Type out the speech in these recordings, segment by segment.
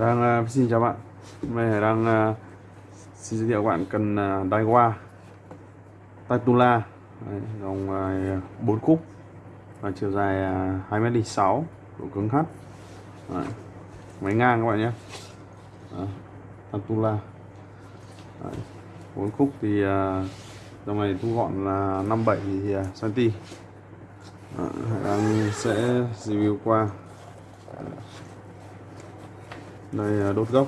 đang uh, à, Xin chào bạn. Hôm nay đang uh, à, xin giới thiệu các bạn cần à, uh, Daiwa Tatula Đấy, dòng uh, 4 khúc. Và chiều dài uh, 2m6 độ cứng H Đấy, máy ngang các bạn nhé. Đấy, Tatula Đấy, 4 khúc thì uh, dòng này thu gọn là 57 cm Đấy. đang sẽ review qua đây à, đốt gốc.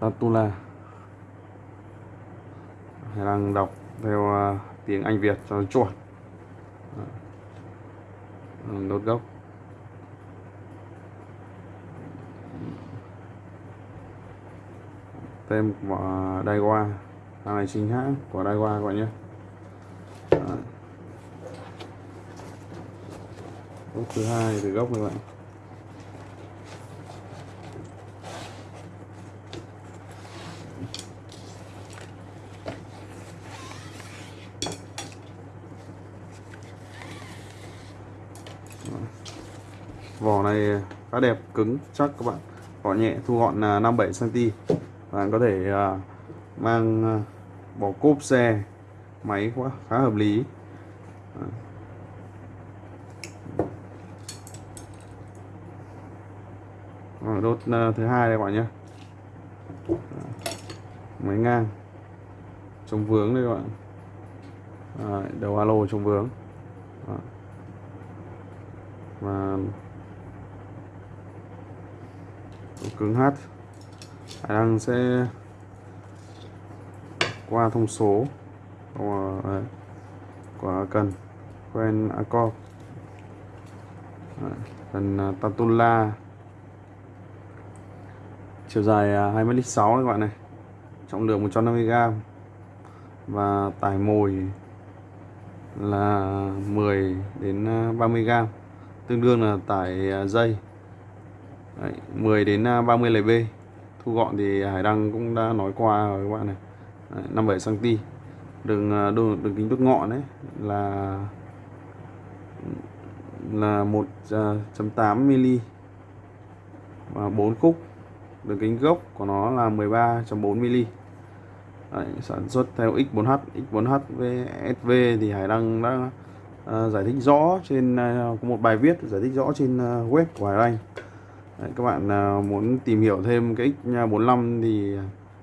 Tatula. Đang đọc theo à, tiếng Anh Việt cho chuẩn. Đốt gốc. Tem của Daiwa hàng này chính hãng của Daiwa các bạn nhé. Gốc thứ hai từ gốc các bạn vỏ này khá đẹp cứng chắc các bạn. Vỏ nhẹ thu gọn là 57 cm bạn có thể à, mang à, bỏ cốp xe máy quá khá hợp lý. Đốt à, thứ hai đây các bạn nhé. Máy ngang. Chống vướng đây các bạn. À, đầu alo chống vướng và cứng H Hải Đăng sẽ qua thông số. Của, của cần. Quen Acor cần à, Tatula chiều dài à, 2m6 các bạn này. Trọng lượng 150g và tải mồi là 10 đến à, 30 gram tương đương là tải à, dây. Đấy, 10 đến à, 30 lb thu gọn thì Hải Đăng cũng đã nói qua rồi các bạn này. Đấy, 57 cm đường à, đường, đường kính đốt ngọn đấy là là 1.8 mm và 4 khúc đường kính gốc của nó là 13.4 mm Đấy, sản xuất theo X4H X4H với SV thì Hải Đăng đã uh, giải thích rõ trên uh, có một bài viết giải thích rõ trên uh, web của Hải Đăng Đấy, các bạn uh, muốn tìm hiểu thêm cái X45 thì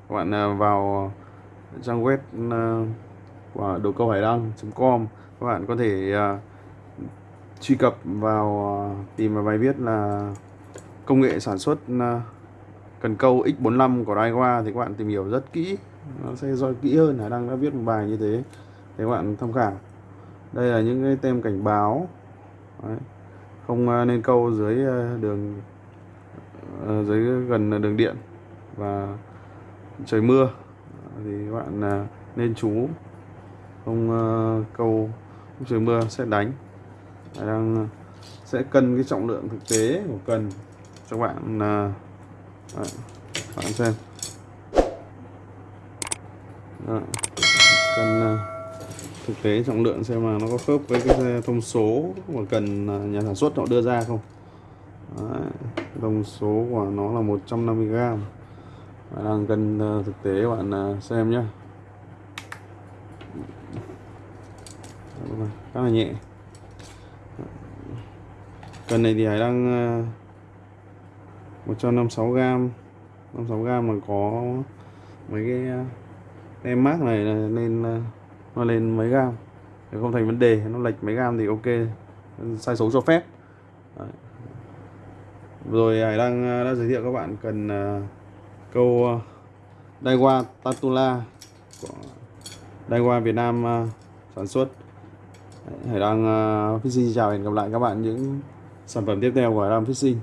các bạn uh, vào trang web uh, của đồ câu hải đăng.com các bạn có thể uh, truy cập vào uh, tìm vào bài viết là công nghệ sản xuất uh, cần câu X45 của Daiwa thì các bạn tìm hiểu rất kỹ. Nó sẽ do kỹ hơn là đăng đã viết một bài như thế. Để các bạn tham khảo đây là những cái tem cảnh báo. Đấy. không à, nên câu dưới à, đường à, dưới gần đường điện và trời mưa. Thì các bạn nên chú không câu lúc trời mưa sẽ đánh. Đang sẽ cân cái trọng lượng thực tế của cần cho bạn Đấy, bạn xem. Đấy, cần thực tế trọng lượng xem mà nó có khớp với cái thông số mà cần nhà sản xuất họ đưa ra không? Đấy, thông số của nó là 150g bạn đang cân ờ, thực tế bạn ờ, xem nhé khá là nhẹ. Cần này thì Hải đang ờ, 156g 56g mà có mấy cái tem mát này nên nó lên mấy gam thì không thành vấn đề, nó lệch mấy gam thì ok. Sai số cho phép. Đấy. rồi, Hải đang à, đã giới thiệu các bạn cần à, câu à, Daiwa Tatula của Daiwa Việt Nam sản xuất. Hải đang Fishing. Chào hẹn gặp lại các bạn những sản phẩm tiếp theo của Hải đang Fishing.